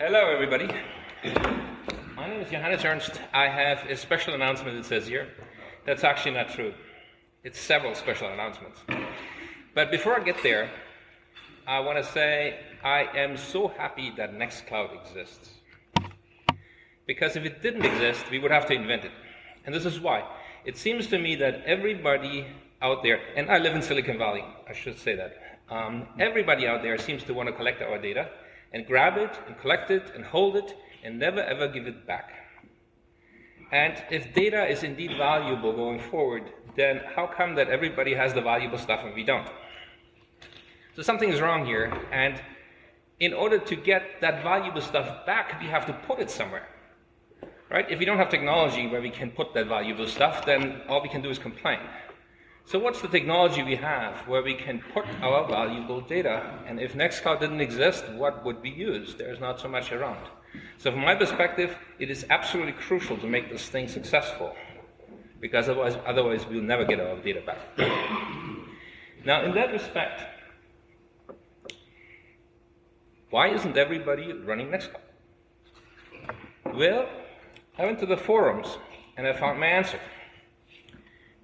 Hello, everybody. My name is Johannes Ernst. I have a special announcement that says here. That's actually not true. It's several special announcements. But before I get there, I want to say I am so happy that Nextcloud exists. Because if it didn't exist, we would have to invent it. And this is why. It seems to me that everybody out there, and I live in Silicon Valley, I should say that. Um, everybody out there seems to want to collect our data and grab it and collect it and hold it and never ever give it back. And if data is indeed valuable going forward, then how come that everybody has the valuable stuff and we don't? So something is wrong here, and in order to get that valuable stuff back, we have to put it somewhere. Right? If we don't have technology where we can put that valuable stuff, then all we can do is complain. So what's the technology we have where we can put our valuable data? And if Nextcloud didn't exist, what would we use? There's not so much around. So from my perspective, it is absolutely crucial to make this thing successful. Because otherwise, otherwise we'll never get our data back. now, in that respect, why isn't everybody running Nextcloud? Well, I went to the forums and I found my answer.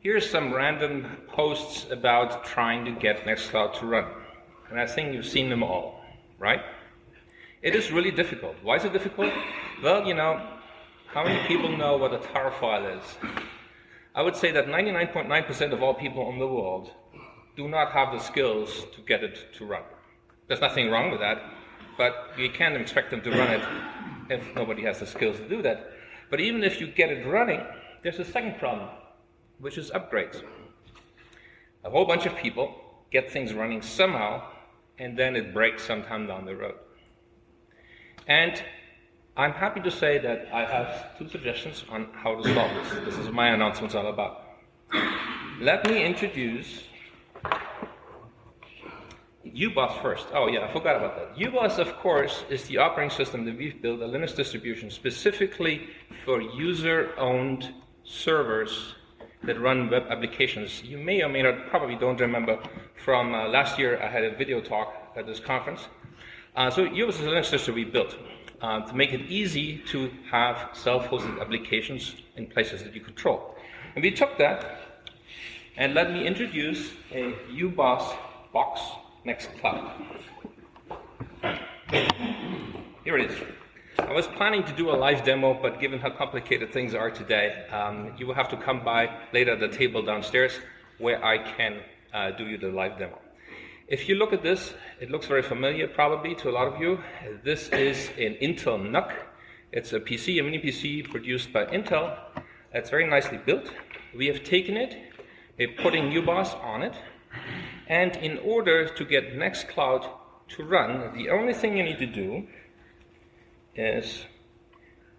Here's some random posts about trying to get Nextcloud to run. And I think you've seen them all, right? It is really difficult. Why is it difficult? Well, you know, how many people know what a tar file is? I would say that 99.9% of all people in the world do not have the skills to get it to run. There's nothing wrong with that, but you can't expect them to run it if nobody has the skills to do that. But even if you get it running, there's a second problem which is upgrades. A whole bunch of people get things running somehow, and then it breaks sometime down the road. And I'm happy to say that I have two suggestions on how to solve this. This is what my announcement's all about. Let me introduce UBOS first. Oh yeah, I forgot about that. UBOS, of course, is the operating system that we've built, a Linux distribution, specifically for user-owned servers that run web applications. You may or may not, probably don't remember, from uh, last year I had a video talk at this conference. Uh, so a Linux distro we built uh, to make it easy to have self-hosted applications in places that you control. And we took that and let me introduce a UBOS box Nextcloud. Here it is. I was planning to do a live demo, but given how complicated things are today, um, you will have to come by later at the table downstairs where I can uh, do you the live demo. If you look at this, it looks very familiar probably to a lot of you. This is an Intel NUC. It's a PC, a mini PC produced by Intel. It's very nicely built. We have taken it, we're putting UBOS on it, and in order to get Nextcloud to run, the only thing you need to do is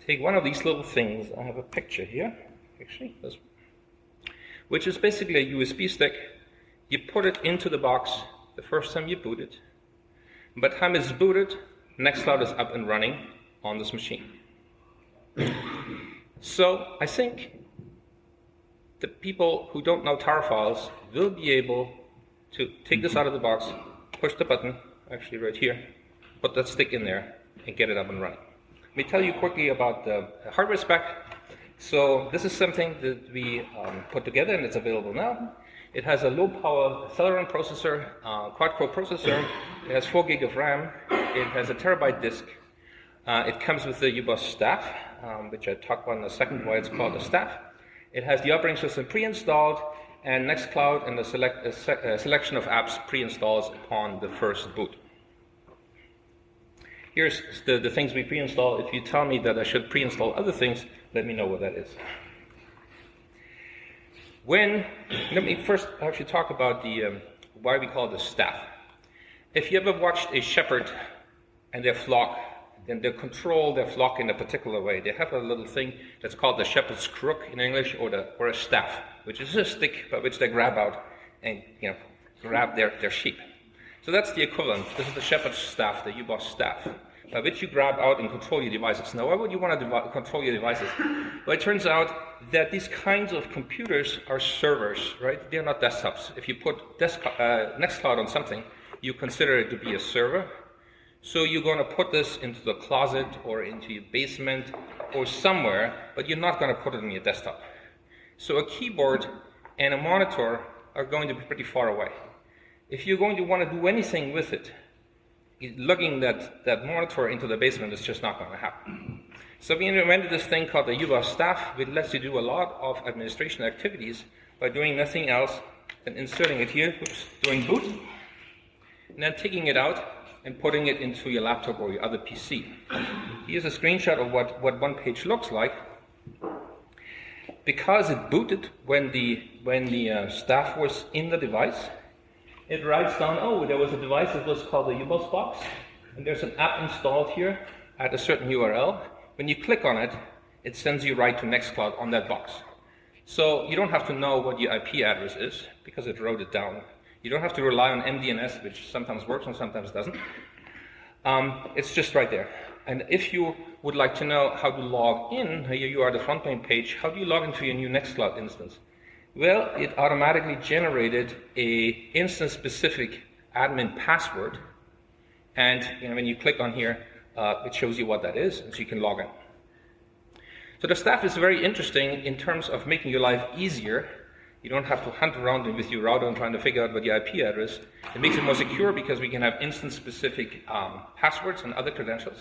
take one of these little things. I have a picture here, actually, this, which is basically a USB stick. You put it into the box the first time you boot it. By the time it's booted, Nextcloud is up and running on this machine. So I think the people who don't know tar files will be able to take this out of the box, push the button, actually right here, put that stick in there, and get it up and running. Let me tell you quickly about the hardware spec. So this is something that we um, put together and it's available now. It has a low power Celeron processor, uh, quad core processor. It has 4 gig of RAM. It has a terabyte disk. Uh, it comes with the UBOS staff, um, which I talk about in a second why it's called a staff. It has the operating system pre-installed and Nextcloud and a, select, a, se a selection of apps pre-installed upon the first boot. Here's the, the things we pre-install. If you tell me that I should pre-install other things, let me know what that is. When, let me first actually talk about the, um, why we call this staff. If you ever watched a shepherd and their flock, then they control their flock in a particular way. They have a little thing that's called the shepherd's crook in English, or, the, or a staff, which is a stick by which they grab out and you know, grab their, their sheep. So that's the equivalent. This is the shepherd's staff, the UBOS staff, by which you grab out and control your devices. Now, why would you want to control your devices? Well, it turns out that these kinds of computers are servers, right? They're not desktops. If you put desktop, uh, Nextcloud on something, you consider it to be a server. So you're going to put this into the closet or into your basement or somewhere, but you're not going to put it on your desktop. So a keyboard and a monitor are going to be pretty far away. If you're going to want to do anything with it, lugging that, that monitor into the basement is just not going to happen. So we invented this thing called the UBOS staff, which lets you do a lot of administration activities by doing nothing else than inserting it here, oops, doing boot, and then taking it out and putting it into your laptop or your other PC. Here's a screenshot of what, what one page looks like. Because it booted when the, when the uh, staff was in the device, it writes down, oh, there was a device that was called the UBOS box, and there's an app installed here at a certain URL. When you click on it, it sends you right to Nextcloud on that box. So you don't have to know what your IP address is, because it wrote it down you don't have to rely on MDNS, which sometimes works and sometimes doesn't. Um, it's just right there. And if you would like to know how to log in, here you are the front page, how do you log into your new Nextcloud instance? Well, it automatically generated a instance-specific admin password, and you know, when you click on here, uh, it shows you what that is, and so you can log in. So the staff is very interesting in terms of making your life easier you don't have to hunt around with your router and trying to figure out what your IP address. It makes it more secure because we can have instance-specific um, passwords and other credentials.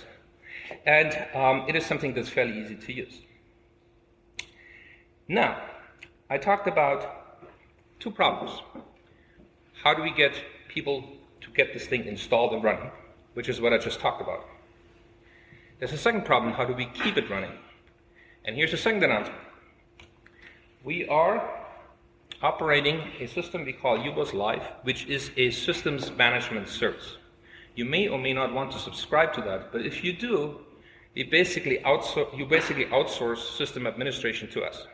And um, it is something that's fairly easy to use. Now, I talked about two problems. How do we get people to get this thing installed and running, which is what I just talked about. There's a second problem, how do we keep it running? And here's the second announcement. We are operating a system we call UBOS Live, which is a systems management service. You may or may not want to subscribe to that, but if you do, you basically, you basically outsource system administration to us.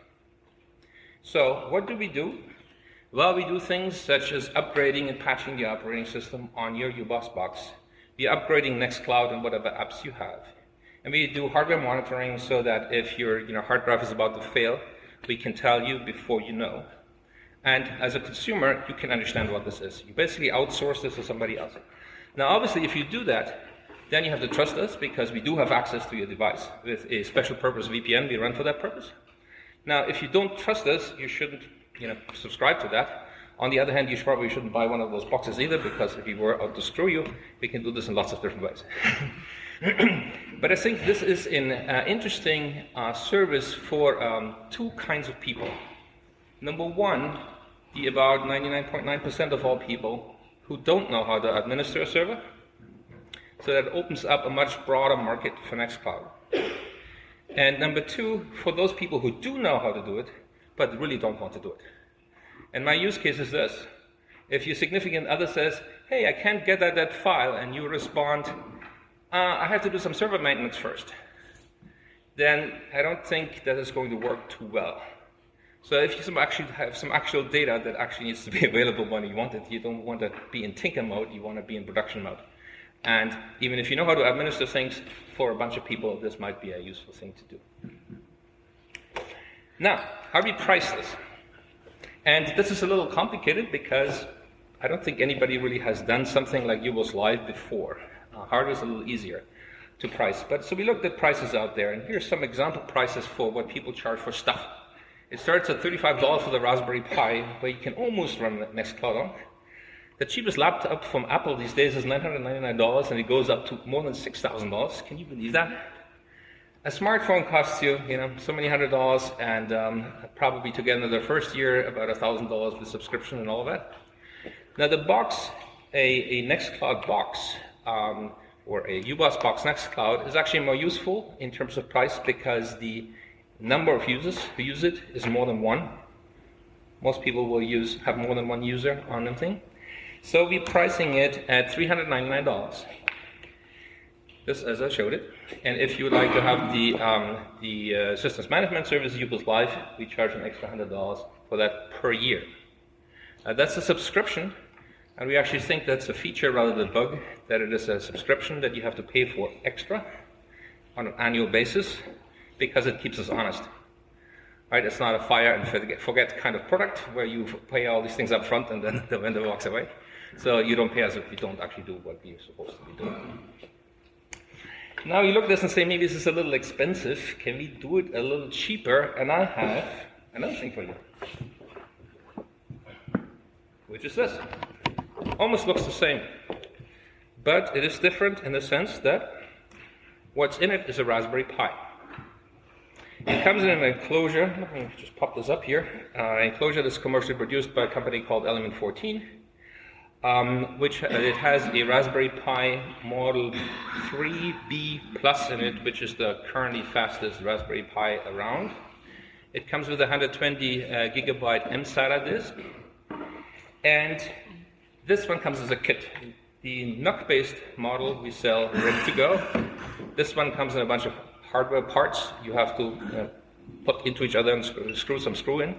So what do we do? Well, we do things such as upgrading and patching the operating system on your UBOS box. We're upgrading Nextcloud and whatever apps you have. And we do hardware monitoring so that if your you know, hard drive is about to fail, we can tell you before you know. And as a consumer, you can understand what this is. You basically outsource this to somebody else. Now, obviously, if you do that, then you have to trust us because we do have access to your device with a special purpose VPN we run for that purpose. Now, if you don't trust us, you shouldn't you know, subscribe to that. On the other hand, you probably shouldn't buy one of those boxes either because if we were out to screw you, we can do this in lots of different ways. but I think this is an uh, interesting uh, service for um, two kinds of people. Number one, the about 99.9% of all people who don't know how to administer a server. So that opens up a much broader market for Nextcloud. And number two, for those people who do know how to do it, but really don't want to do it. And my use case is this. If your significant other says, hey, I can't get at that file, and you respond, uh, I have to do some server maintenance first, then I don't think that is going to work too well. So if you actually have some actual data that actually needs to be available when you want it, you don't want to be in tinker mode, you want to be in production mode. And even if you know how to administer things, for a bunch of people, this might be a useful thing to do. Now, how do we price this? And this is a little complicated because I don't think anybody really has done something like UBOS Live before. Uh, hardware is a little easier to price. But so we looked at prices out there, and here's some example prices for what people charge for stuff it starts at $35 for the Raspberry Pi, where you can almost run Nextcloud on. The cheapest laptop from Apple these days is $999, and it goes up to more than $6,000. Can you believe that? A smartphone costs you, you know, so many hundred dollars, and um, probably together the first year about $1,000 with subscription and all of that. Now the box, a, a Nextcloud box, um, or a UBOS box Nextcloud, is actually more useful in terms of price because the number of users who use it is more than one. Most people will use have more than one user on the thing. So we're pricing it at $399. Just as I showed it. And if you would like to have the, um, the uh, systems management service UBOS Live, we charge an extra $100 for that per year. Uh, that's a subscription, and we actually think that's a feature rather than a bug, that it is a subscription that you have to pay for extra on an annual basis because it keeps us honest. Right? It's not a fire and forget kind of product where you pay all these things up front and then the vendor walks away. So you don't pay us if you don't actually do what you're supposed to be doing. Now you look at this and say, maybe this is a little expensive. Can we do it a little cheaper? And I have another thing for you, which is this. Almost looks the same, but it is different in the sense that what's in it is a Raspberry Pi. It comes in an enclosure. Let me just pop this up here. Uh, enclosure that's commercially produced by a company called Element 14 um, which uh, it has a Raspberry Pi Model 3B Plus in it, which is the currently fastest Raspberry Pi around. It comes with a 120 uh, gigabyte mSATA disk, and this one comes as a kit. The NUC-based model we sell ready to go. This one comes in a bunch of hardware parts. You have to uh, put into each other and screw, screw some screw in.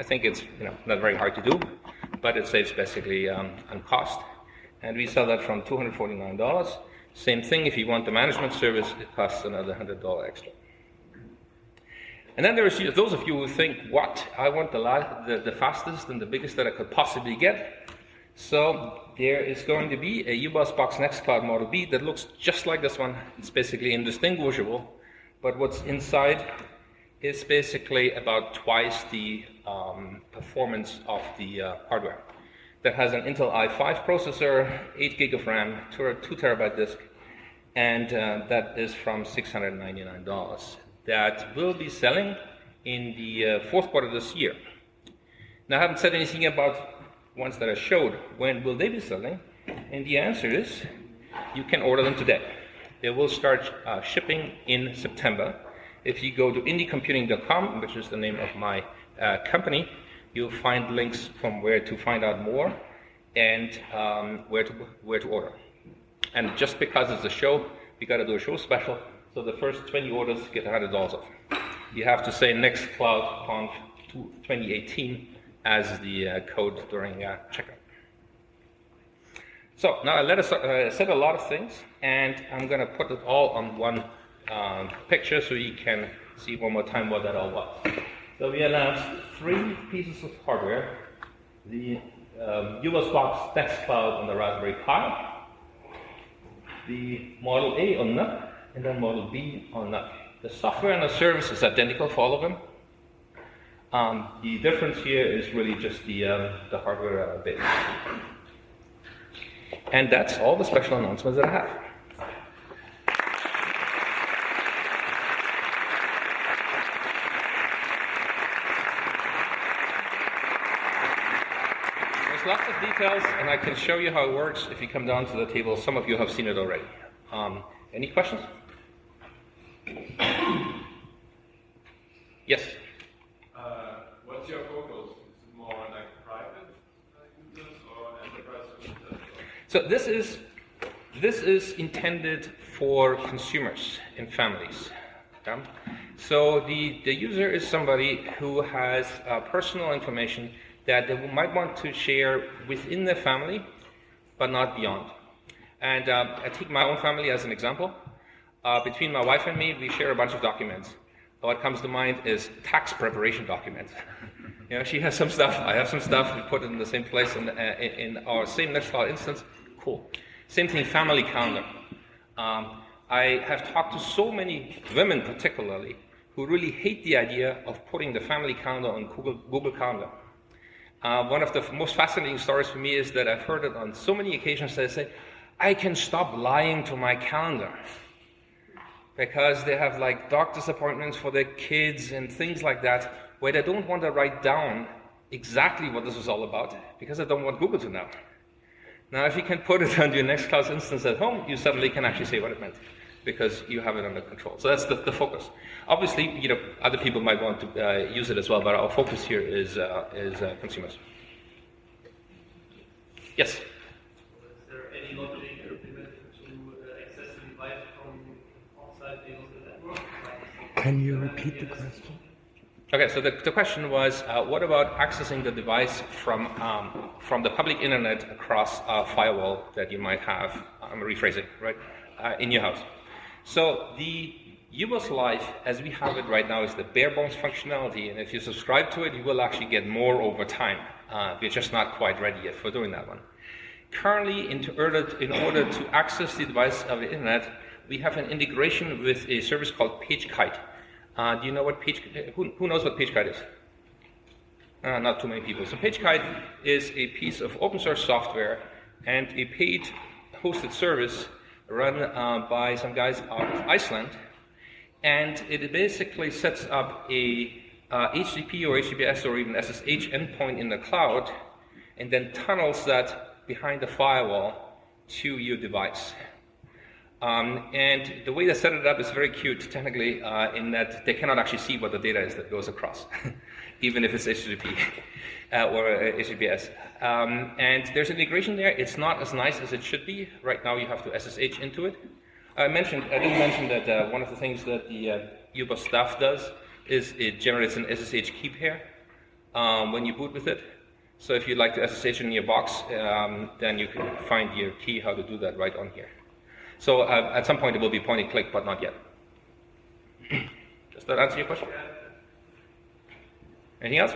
I think it's you know not very hard to do but it saves basically um, on cost. And we sell that from $249. Same thing, if you want the management service, it costs another $100 extra. And then there's those of you who think, what? I want the, the, the fastest and the biggest that I could possibly get. So there is going to be a UBOS Box Nextcloud Model B that looks just like this one. It's basically indistinguishable, but what's inside is basically about twice the um, performance of the uh, hardware. That has an Intel i5 processor, 8 gig of RAM, 2, two terabyte disk, and uh, that is from $699. That will be selling in the uh, fourth quarter of this year. Now, I haven't said anything about ones that I showed. When will they be selling? And the answer is you can order them today. They will start uh, shipping in September if you go to indiecomputing.com, which is the name of my uh, company, you'll find links from where to find out more and um, where, to, where to order. And just because it's a show, we got to do a show special. So the first 20 orders get $100 off. You have to say NextCloud 2018 as the uh, code during uh, checkout. So now I let us uh, said a lot of things, and I'm going to put it all on one um, picture so you can see one more time what that all was. So we announced three pieces of hardware. The um, UBOS Box Nextcloud on the Raspberry Pi, the Model A on NUC, and then Model B on NUC. The software and the service is identical for all of them. Um, the difference here is really just the, um, the hardware uh. And that's all the special announcements that I have. And I can show you how it works if you come down to the table. Some of you have seen it already. Um, any questions? yes? Uh, what's your focus? Is it more like private users or enterprise users? So this is, this is intended for consumers and families. Okay? So the, the user is somebody who has uh, personal information that they might want to share within their family, but not beyond. And uh, I take my own family as an example. Uh, between my wife and me, we share a bunch of documents. What comes to mind is tax preparation documents. you know, she has some stuff, I have some stuff, we put it in the same place in, uh, in, our same Nextcloud instance. Cool. Same thing, family calendar. Um, I have talked to so many women, particularly, who really hate the idea of putting the family calendar on Google, Google Calendar. Uh, one of the most fascinating stories for me is that I've heard it on so many occasions that I say, I can stop lying to my calendar. Because they have like doctor's appointments for their kids and things like that, where they don't want to write down exactly what this is all about, because they don't want Google to know. Now, if you can put it on your Nextcloud instance at home, you suddenly can actually say what it meant because you have it under control. So that's the, the focus. Obviously, you know, other people might want to uh, use it as well, but our focus here is, uh, is uh, consumers. Yes? Is there any logic implemented to uh, access the device from outside? Can you repeat the question? Okay, so the, the question was, uh, what about accessing the device from, um, from the public internet across a firewall that you might have, I'm rephrasing, right, uh, in your house? So the UBOS Live, as we have it right now, is the bare bones functionality, and if you subscribe to it, you will actually get more over time. Uh, we're just not quite ready yet for doing that one. Currently, in order, to, in order to access the device of the internet, we have an integration with a service called PageKite. Uh, do you know what Page? Who, who knows what PageKite is? Uh, not too many people. So PageKite is a piece of open source software and a paid hosted service run uh, by some guys out of Iceland. And it basically sets up a uh, HTTP or HTTPS or even SSH endpoint in the cloud and then tunnels that behind the firewall to your device. Um, and the way they set it up is very cute, technically, uh, in that they cannot actually see what the data is that goes across, even if it's HTTP uh, or uh, HTTPS. Um, and there's integration there. It's not as nice as it should be. Right now, you have to SSH into it. I mentioned, I didn't mention that uh, one of the things that the uh, UBOS staff does is it generates an SSH key pair um, when you boot with it. So if you'd like to SSH in your box, um, then you can find your key how to do that right on here. So uh, at some point it will be point and click, but not yet. Does that answer your question? Anything else?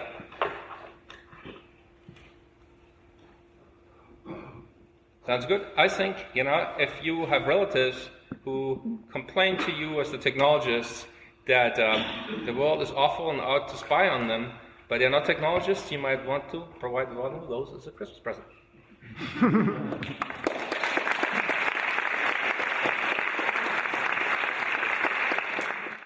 Sounds good. I think, you know, if you have relatives who complain to you as the technologists that um, the world is awful and out to spy on them, but they're not technologists, you might want to provide one of those as a Christmas present.